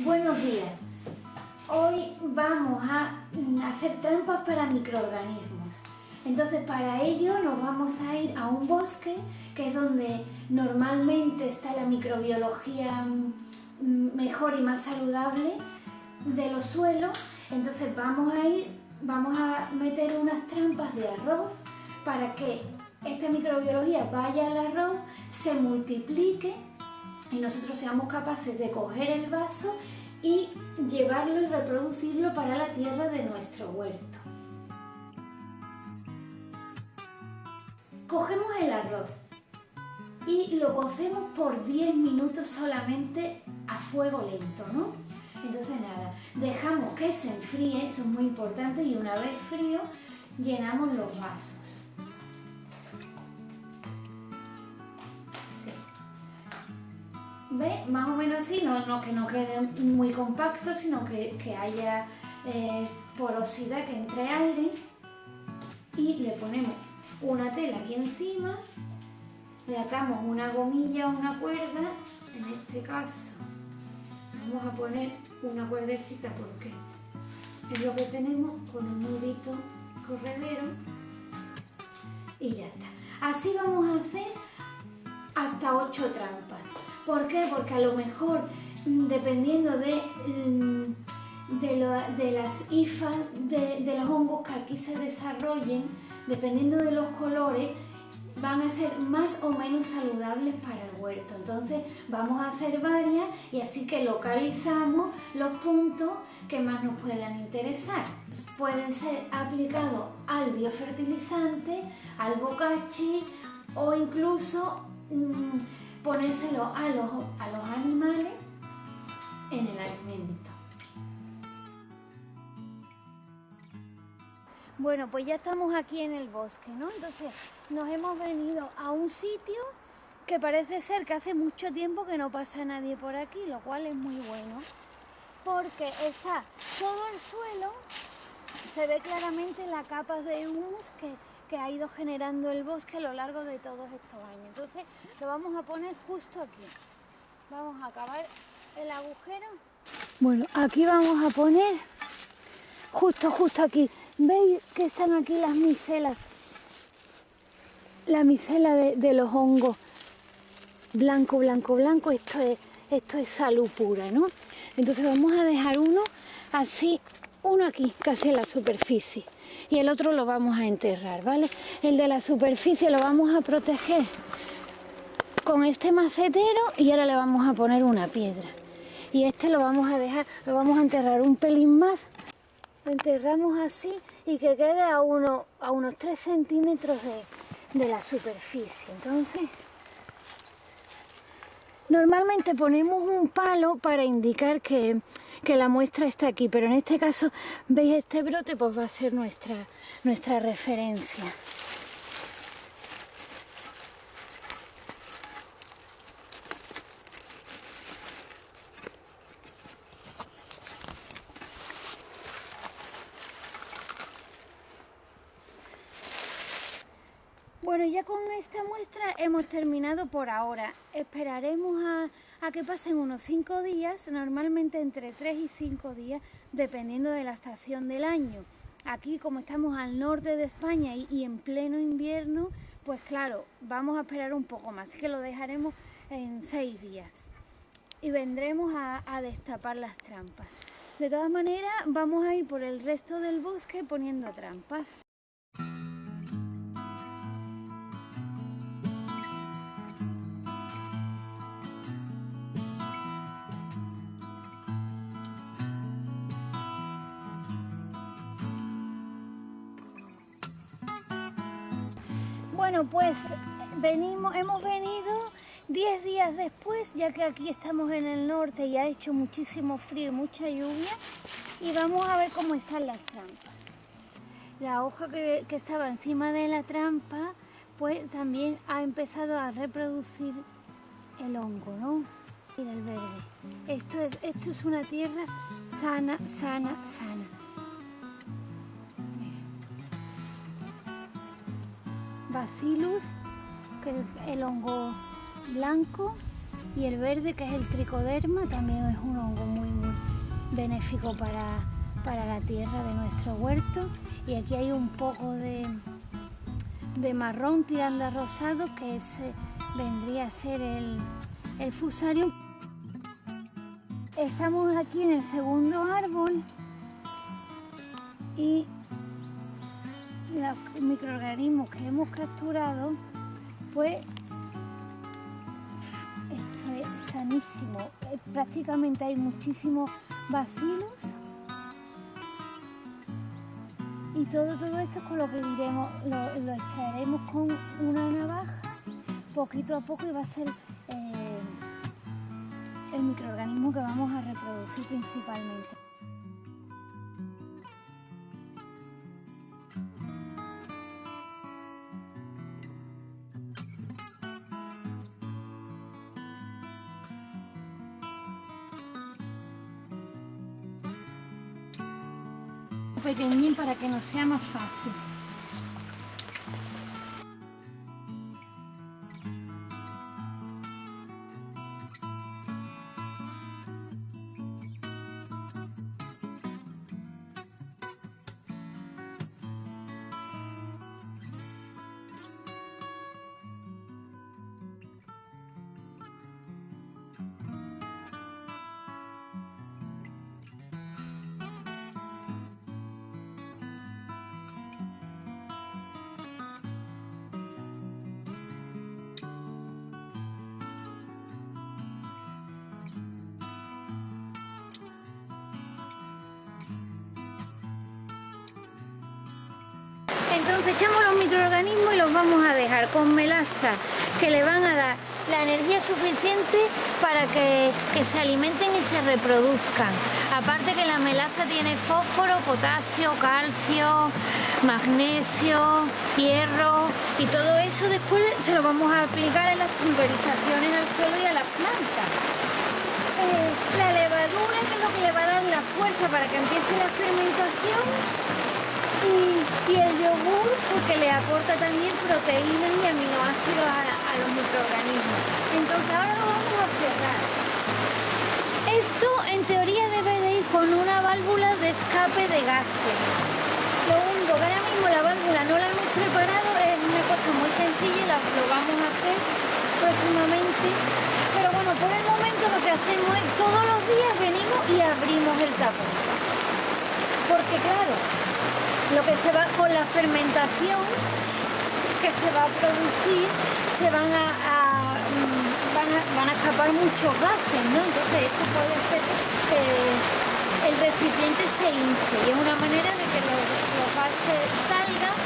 Buenos días. Hoy vamos a hacer trampas para microorganismos. Entonces para ello nos vamos a ir a un bosque que es donde normalmente está la microbiología mm, mejor y más saludable de los suelos. Entonces vamos a ir, vamos a meter unas trampas de arroz para que esta microbiología vaya al arroz, se multiplique y nosotros seamos capaces de coger el vaso y llevarlo y reproducirlo para la tierra de nuestro huerto. Cogemos el arroz y lo cocemos por 10 minutos solamente a fuego lento, ¿no? Entonces nada, dejamos que se enfríe, eso es muy importante, y una vez frío llenamos los vasos. ¿Ve? Más o menos así, no, que no quede muy compacto, sino que, haya eh, porosidad, que entre aire. Y le ponemos una tela aquí encima, le atamos una gomilla o una cuerda, en este caso vamos a poner una cuerdecita porque es lo que tenemos con un nudito corredero y ya está. Así vamos a hacer hasta 8 trampas. ¿Por qué? Porque a lo mejor, mm, dependiendo de, mm, de, las hifas, de, los hongos que aquí se desarrollen, dependiendo de los colores, van a ser más o menos saludables para el huerto. Entonces vamos a hacer varias y así que localizamos los puntos que más nos puedan interesar. Pueden ser aplicados al biofertilizante, al bocachi o incluso mm, ponérselo a los, a los animales en el alimento. Bueno, pues ya estamos aquí en el bosque, ¿no? Entonces nos hemos venido a un sitio que parece ser que hace mucho tiempo que no pasa nadie por aquí, lo cual es muy bueno, porque está todo el suelo, se ve claramente la capa de humus que, que ha ido generando el bosque a lo largo de todos estos años. Entonces lo vamos a poner justo aquí. Vamos a acabar el agujero. Bueno, aquí vamos a poner justo, justo aquí. ¿Veis que están aquí las micelas? La micela de, los hongos. Blanco, blanco, blanco. Esto es, esto es salud pura, ¿no? Entonces vamos a dejar uno así, uno aquí, casi en la superficie. Y el otro lo vamos a enterrar, ¿vale? El de la superficie lo vamos a proteger con este macetero y ahora le vamos a poner una piedra. Y este lo vamos a dejar, lo vamos a enterrar un pelín más enterramos así y que quede a, uno, a unos 3 centímetros de, de la superficie. Entonces, normalmente ponemos un palo para indicar que, que, la muestra está aquí, pero en este caso, veis este brote, pues va a ser nuestra, nuestra referencia. Bueno, ya con esta muestra hemos terminado por ahora. Esperaremos a, que pasen unos 5 días, normalmente entre 3 y 5 días, dependiendo de la estación del año. Aquí, como estamos al norte de España y, en pleno invierno, pues claro, vamos a esperar un poco más, así que lo dejaremos en 6 días. Y vendremos a, a destapar las trampas. De todas maneras, vamos a ir por el resto del bosque poniendo trampas. Bueno, pues venimos, hemos venido 10 días después, ya que aquí estamos en el norte y ha hecho muchísimo frío y mucha lluvia, y vamos a ver cómo están las trampas. La hoja que, estaba encima de la trampa, pues también ha empezado a reproducir el hongo, ¿no? Mira el verde. Esto es, esto es una tierra sana, sana, sana. Bacillus, que es el hongo blanco, y el verde, que es el tricoderma, también es un hongo muy, muy benéfico para, la tierra de nuestro huerto. Y aquí hay un poco de, de marrón tirando a rosado que ese vendría a ser el, el fusario. Estamos aquí en el segundo árbol y los microorganismos que hemos capturado, pues esto es sanísimo. Eh, prácticamente hay muchísimos bacilos y todo, todo esto es con lo que diremos, lo, lo extraeremos con una navaja poquito a poco y va a ser eh, el microorganismo que vamos a reproducir principalmente. Pequeñín para que nos sea más fácil. Entonces echamos los microorganismos y los vamos a dejar con melaza que le van a dar la energía suficiente para que, se alimenten y se reproduzcan. Aparte que la melaza tiene fósforo, potasio, calcio, magnesio, hierro y todo eso después se lo vamos a aplicar en las pulverizaciones al suelo y a las plantas. Eh, la levadura es lo que le va a dar la fuerza para que empiece la fermentación y, el yogur porque le aporta también proteínas y aminoácidos a, los microorganismos. Entonces ahora lo vamos a cerrar. Esto en teoría debe de ir con una válvula de escape de gases. Lo único que ahora mismo la válvula no la hemos preparado es una cosa muy sencilla y lo vamos a hacer próximamente. Pero bueno, por el momento lo que hacemos es todos los días venimos y abrimos el tapón. Porque claro, lo que se va con la fermentación que se va a producir se van a, mm, van a, escapar muchos gases, ¿no? Entonces esto puede hacer que el recipiente se hinche y es una manera de que los, los gases salgan